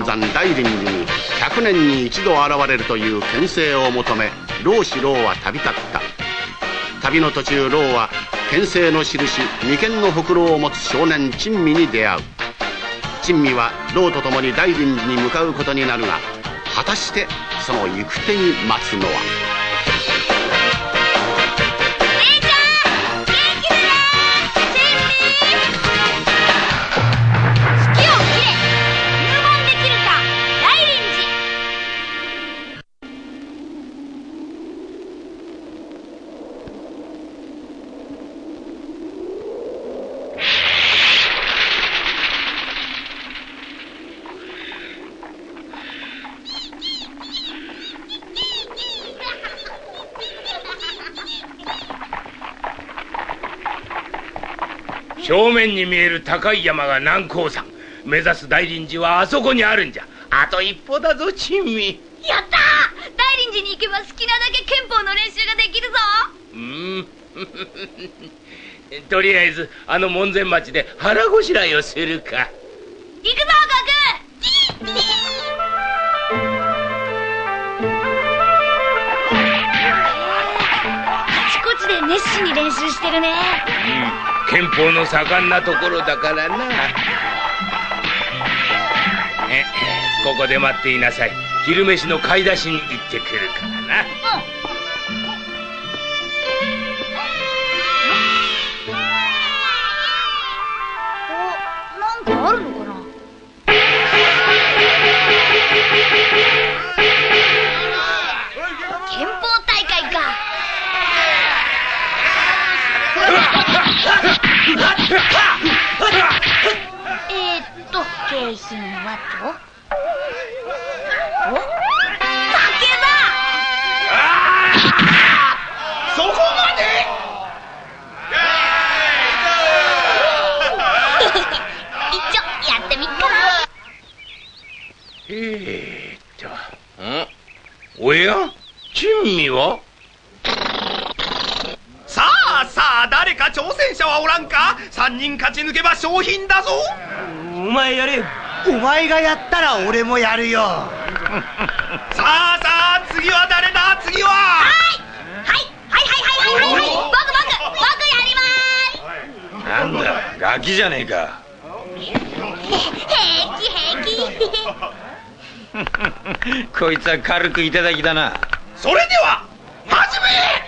本山大林寺に100年に一度現れるという牽制を求め老子老は旅立った。旅の途中老は牽制の印眉間のほくろを持つ少年珍味に出会う。珍味は老と共に大林寺に向かうことになるが果たしてその行く手に待つのは？正面に見える高い山が南高山。目指す大林寺はあそこにあるんじゃ。あと一歩だぞ珍味。やった大林寺に行けば好きなだけ憲法の練習ができるぞ！うん。とりあえずあの門前町で腹ごしらえをするか憲法の盛んなところだからな。ここで待っていなさい。昼飯の買い出しに行ってくるからな、えーっと景品はとお？酒だそこまで！一丁やってみっか。なえー、っとん？おや？珍味はさあ誰か挑戦者はおらんか？3人勝ち抜けば賞品だぞ。お前やれお前がやったら俺もやるよ。さあさあ次は誰だ？次は。はいはいはいはいはいはい。はい僕僕僕やります。なんだガキじゃねえか。平気平気こいつは軽くいただきだな。それでは始め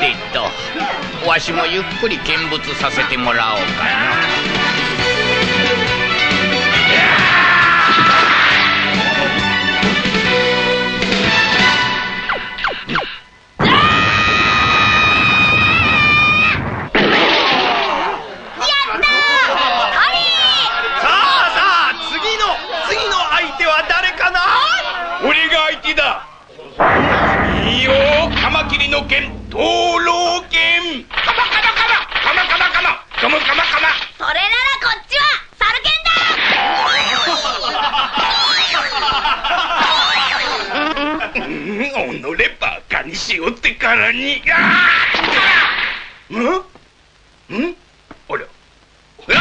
てとわしもゆっくり見物させてもらおうか。のからにああん？ん？あら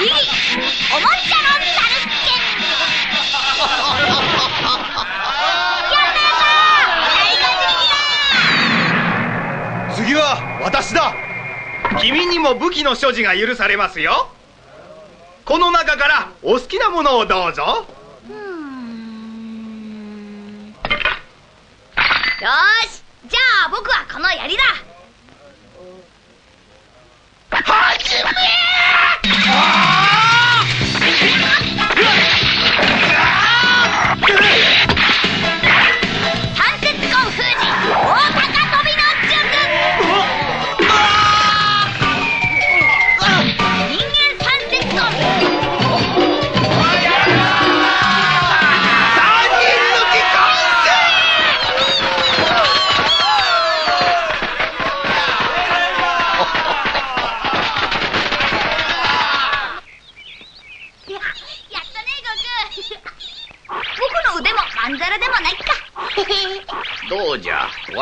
いいおもちゃのサルは私だ。君にも武器の所持が許されますよ。この中からお好きなものをどうぞ。よしじゃあ僕はこの槍だ。はじめ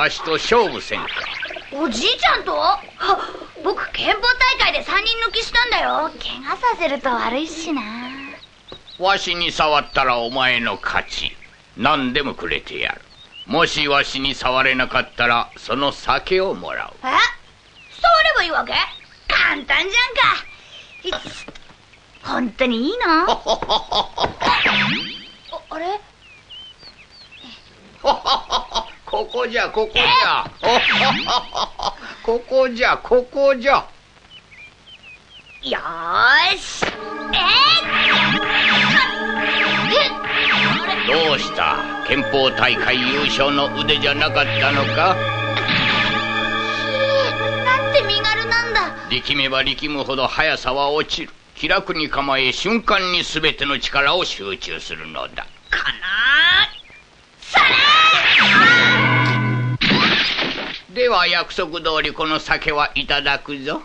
わしと勝負せんか。おじいちゃんと？は僕憲法大会で3人抜きしたんだよ。怪我させると悪いしな。わしに触ったらお前の勝ち。何でもくれてやる。もしわしに触れなかったらその酒をもらう。え？触ればいいわけ？簡単じゃんか。本当にいいの？ああれ？ここじゃここじゃ。ここじゃ ここじゃ。よーし。えどうした？憲法大会優勝の腕じゃなかったのか？なんて身軽なんだ。力めば力むほど速さは落ちる。気楽に構え瞬間に全ての力を集中するのだ。かなでは約束通りこの酒はいただくぞ。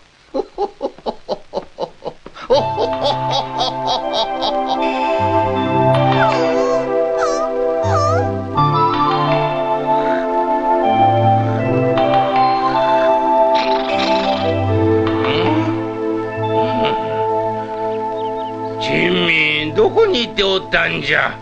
珍味どこに行っておったん。じゃ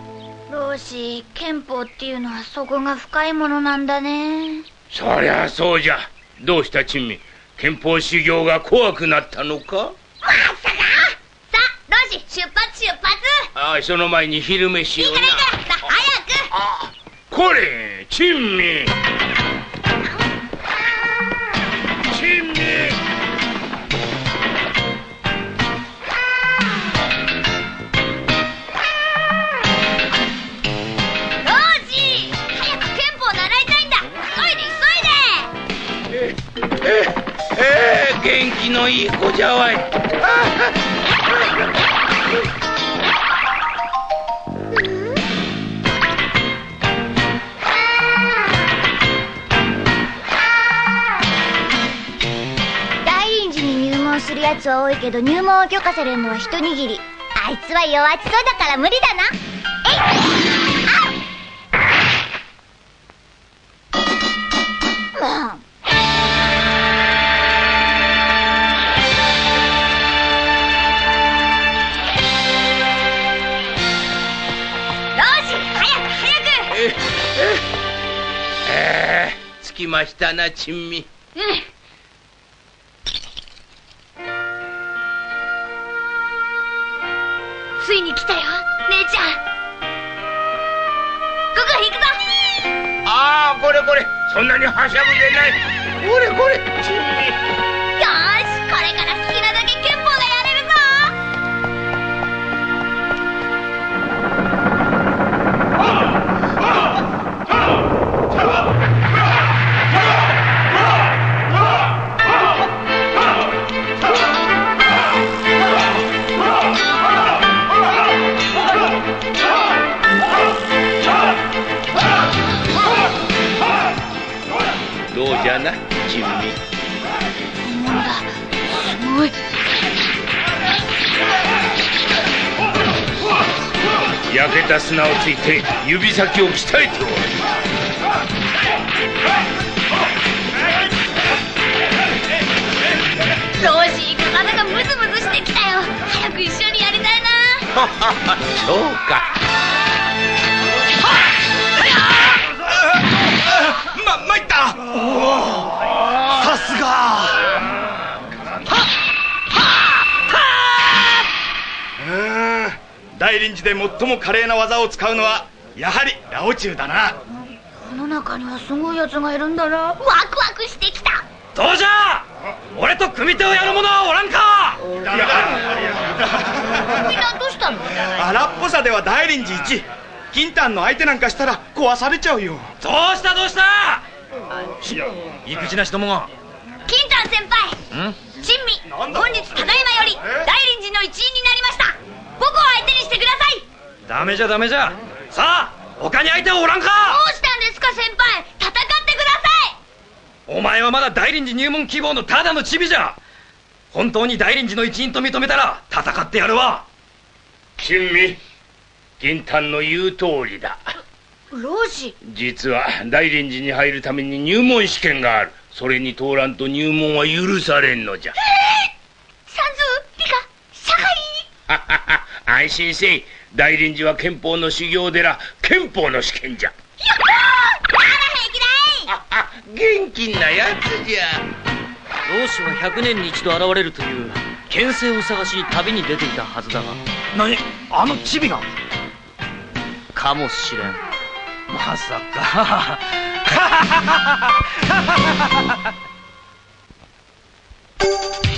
老子憲法っていうのは底が深いものなん。だねそりゃそうじゃ。どうした珍味憲法修行が怖くなったのか？さあ老子出発出発。ああその前に昼飯をな。いいからいいからさ早く。これ珍味のいい子じゃわい。大臨時に入門するやつは多いけど入門を許可されるのは一握り。あいつは弱っちそうだから無理。えええ着きましたな珍味うんついに来たよ姉ちゃんここ行くぞああこれこれそんなにはしゃぐでないこれこれ珍味よしこれからどうじゃな珍味なんだ。すごい。焼けた砂をついて指先を鍛えておる。老子体がムズムズしてきたよ。早く一緒にやりたいな。そうかさすが。うー。ん大臨時で最も華麗な技を使うのはやはりラオチュウだな。世の中にはすごいやつがいるんだな。ワクワクしてきた。どうじゃ！俺と組手をやる者はおらんか！みんなどうしたの？荒っぽさでは大臨時1金丹の相手なんかしたら壊されちゃうよ。どうしたどうした？育児なしどもが。金丹先輩ん？珍味本日ただいまより大臨時の一員になりました。僕を相手にしてください。ダメじゃダメじゃ。さあ他に相手はおらんか。どうしたんですか先輩。戦ってくださお前はまだ大臨時入門希望のただのチビじゃ。本当に大臨時の一員と認めたら戦ってやるわ。珍味銀丹の言う通りだ老子実は大臨寺に入るために入門試験がある。それに通らんと入門は許されんのじゃ。算数理科社会安心 せい。大臨寺は憲法の修行寺憲法の試験じゃ。やっほー！あら平気だい！元気なやつじゃ。老子は100年に一度現れるという牽制を探しに旅に出ていたはずだが。何？あのチビが？かもしれんま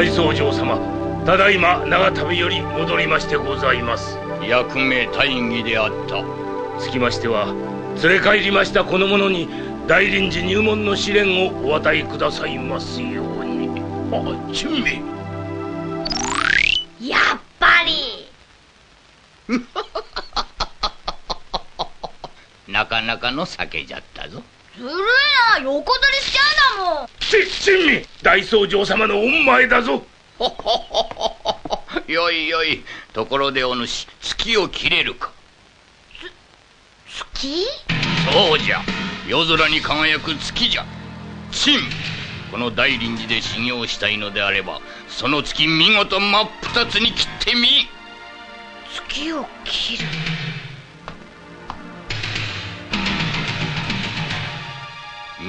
大僧正様ただいま長旅より戻りましてございます。役目大義であった。つきましては連れ帰りましたこの者に大臨時入門の試練をお与えくださいますように。あ珍味やっぱり。なかなかの酒じゃったぞずるいな。横取りしちゃうんだもん。ち珍味大僧正様の恩前だぞ。よいよい。ところでお主月を切れるか。月？そうじゃ。夜空に輝く月じゃ。陳。この大臨寺で修行したいのであればその月見事真っ二つに切ってみ。月を切る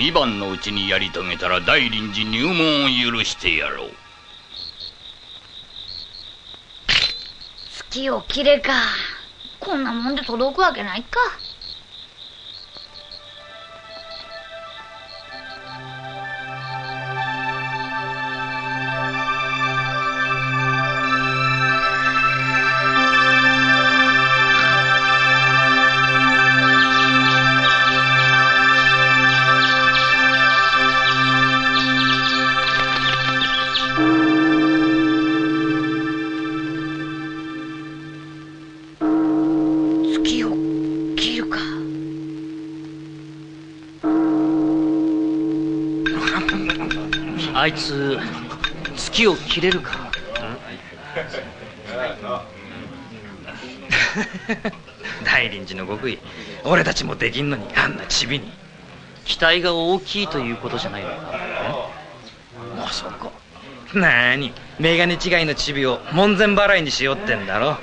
2番のうちにやり遂げたら大臨時入門を許してやろう。月を切れか。こんなもんで届くわけないか。あいつ月を切れるか。大臨寺の極意。俺たちもできんのにあんなチビに。期待が大きいということじゃないのか。まさか。なーにメガネ違いのチビを門前払いにしようってんだろ。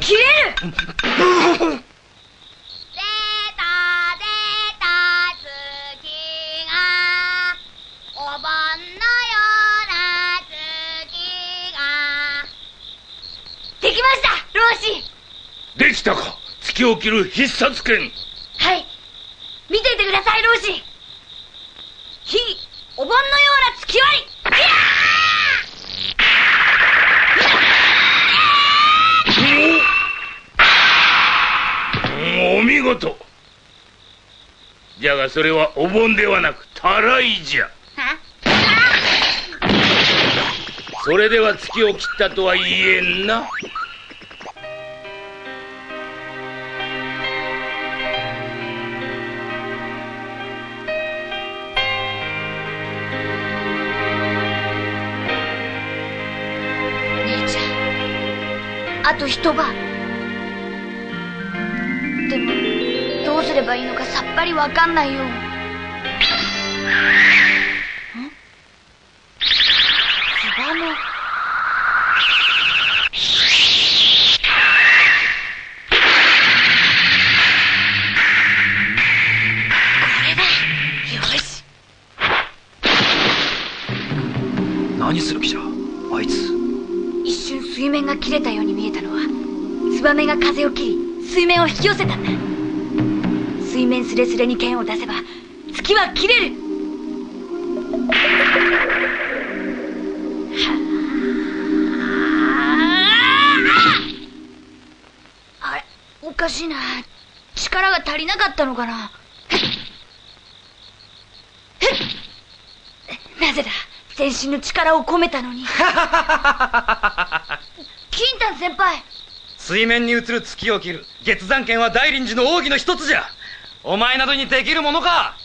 切れる たか。月を切る必殺剣。はい。見ていてください老子火お盆のような月割り。いやお見事。じゃがそれはお盆ではなくたらいじゃ。それでは月を切ったとは言えんなあと一晩。でもどうすればいいのかさっぱりわかんないよ。バメが風を切り水面を引き寄せたんだ。水面すれすれに剣を出せば月は切れる。あれおかしいな。力が足りなかったのかな。ふっ。ふっ。ぜだ。全身の力を込めたのに。金丹先輩水面に映る月を切る。月山剣は大臨時の奥義の一つじゃ。お前などにできるものか。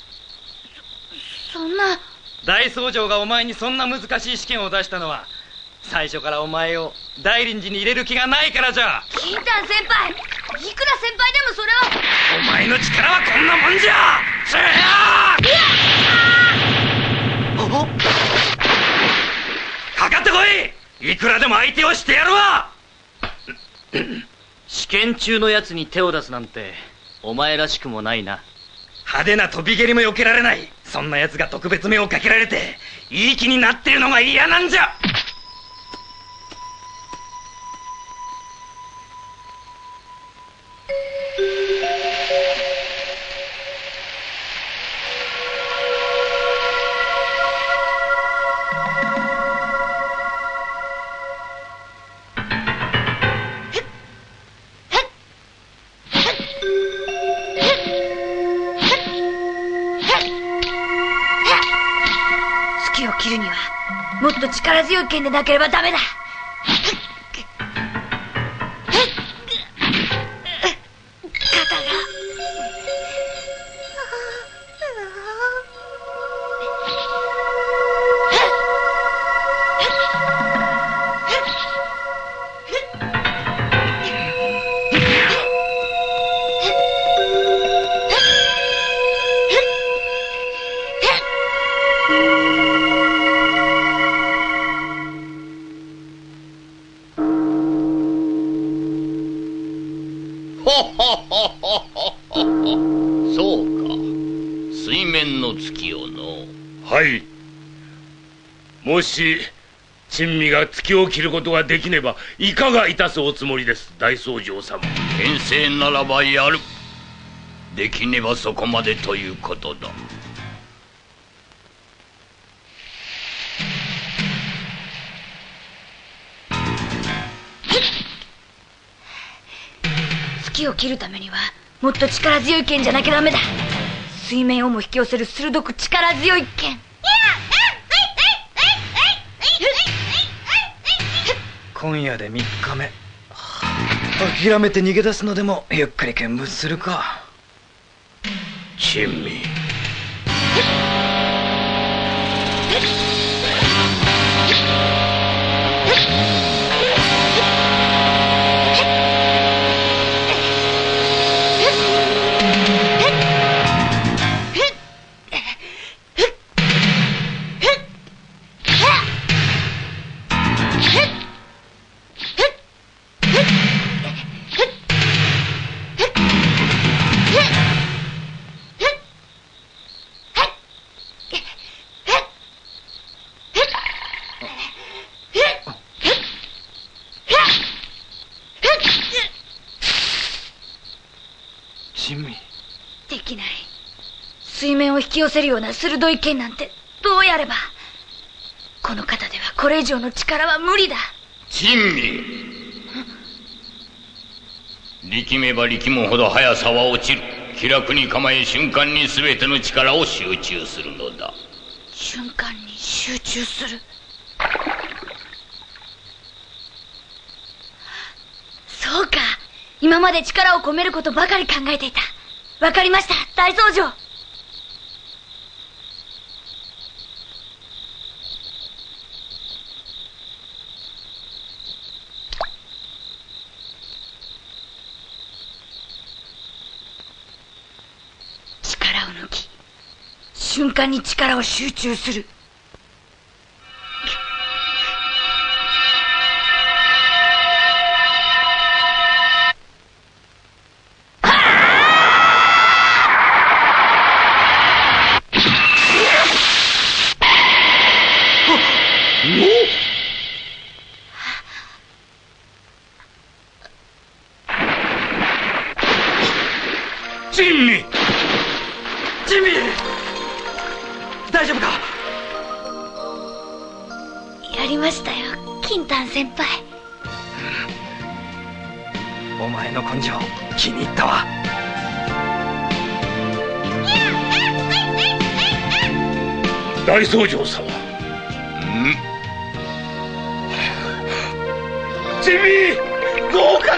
そんな。大僧正がお前にそんな難しい試験を出したのは最初からお前を大臨時に入れる気がないからじゃ。金丹先輩いくら先輩でもそれは。お前の力はこんなもんじゃ。つかかってこい。いくらでも相手をしてやるわ試験中のやつに手を出すなんてお前らしくもないな。派手な飛び蹴りも避けられない。そんな奴が特別目をかけられていい気になってるのが嫌なんじゃ。を切るにはもっと力強い剣でなければダメだ。い。もし珍味が月を切ることができねばいかがいたすおつもりです大僧正様。牽制ならばやる。できねばそこまでということだ。月を切るためにはもっと力強い剣じゃなきゃダメだ。水面をも引き寄せる鋭く力強い剣今夜で3日目。諦めて逃げ出すのでもゆっくり見物するか。珍味。せるような鋭い剣なんてどうやれば。この肩ではこれ以上の力は無理だ。珍味。力めば力むほど速さは落ちる。気楽に構え瞬間に全ての力を集中するのだ。瞬間に集中する。そうか。今まで力を込めることばかり考えていた。わかりました。大僧正力を抜き瞬間に力を集中する。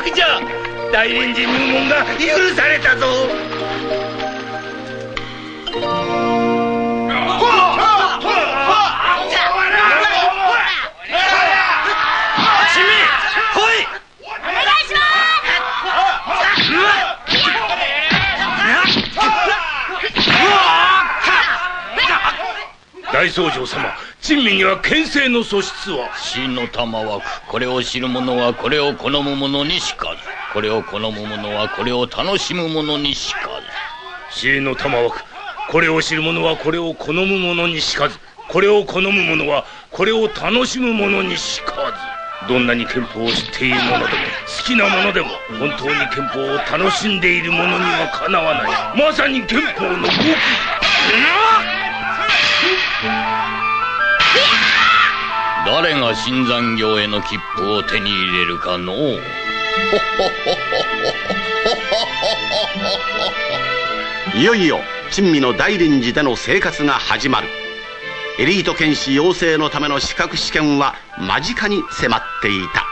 合格じゃ大臨時入門が許されたぞ。チミ来いお願いし大僧正様珍味には牽制の素質は？死の玉枠これを知る者はこれを好む者にしかず。これを好む者はこれを楽しむ者にしか死の玉枠これを知る者はこれを好む者にしかず。これを好む者はこれを楽しむ者にしかず。どんなに憲法を知っている者でも好きな者でも本当に憲法を楽しんでいる者にはかなわない。まさに憲法の極意誰が新参業への切符を手に入れるかのう。いよいよ珍味の大臨時での生活が始まる。エリート剣士養成のための資格試験は間近に迫っていた。